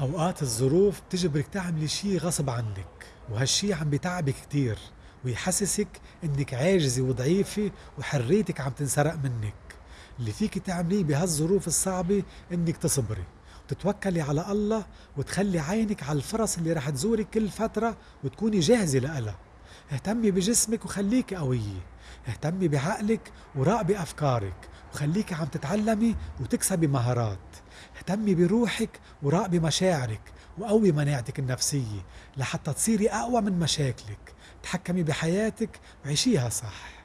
أوقات الظروف بتجبرك تعملي شي غصب عنك وهالشي عم بتعبك كتير ويحسسك إنك عاجزة وضعيفة وحريتك عم تنسرق منك. اللي فيك تعمليه بهالظروف الصعبة إنك تصبري وتتوكلي على الله وتخلي عينك على الفرص اللي رح تزورك كل فترة وتكوني جاهزة لها اهتمي بجسمك وخليكي قوية. اهتمي بعقلك وراقبي أفكارك وخليكي عم تتعلمي وتكسبي مهارات. اهتمي بروحك وراقبي مشاعرك وقوي مناعتك النفسية لحتى تصيري أقوى من مشاكلك. تحكمي بحياتك وعيشيها صح.